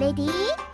Ready?